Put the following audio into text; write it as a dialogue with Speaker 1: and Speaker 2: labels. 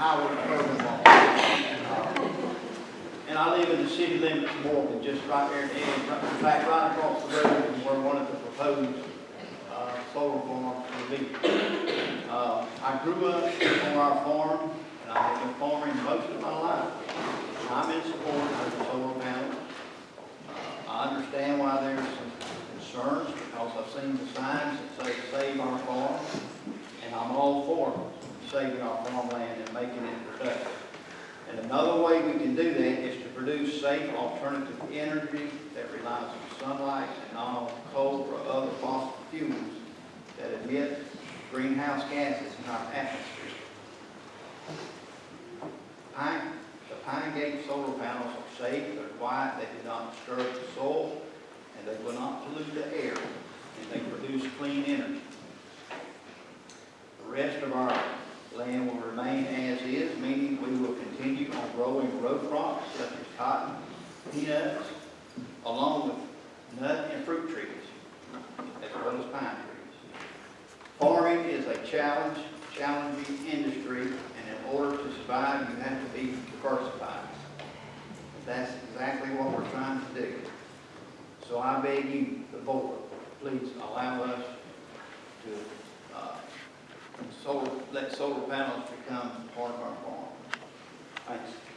Speaker 1: department law. Uh, And I live in the city limits more than just right there at the edge, in fact, right across the road from where one of the proposed, uh, solar farms will be. Uh, I grew up on our farm, and I have been farming most of my life. I'm in support of the solar panels. Uh, I understand why there's some concerns, because I've seen the signs that say save our farm, and I'm all for saving our farmland and making it productive. And another way we can do that is to produce safe alternative energy that relies on sunlight and not on coal or other fossil fuels that emit greenhouse gases in our atmosphere. Pine, the Pine Gate solar panels are safe, they're quiet, they do not disturb the soil, and they will not pollute the air, and they produce clean energy. The rest of our meaning we will continue on growing row crops such as cotton, peanuts, along with nut and fruit trees, as well as pine trees. Farming is a challenge, challenging industry, and in order to survive, you have to be diversified. That's exactly what we're trying to do. So I beg you, the board, please allow us to, uh, solar, let solar panels become part of our farm. Thanks.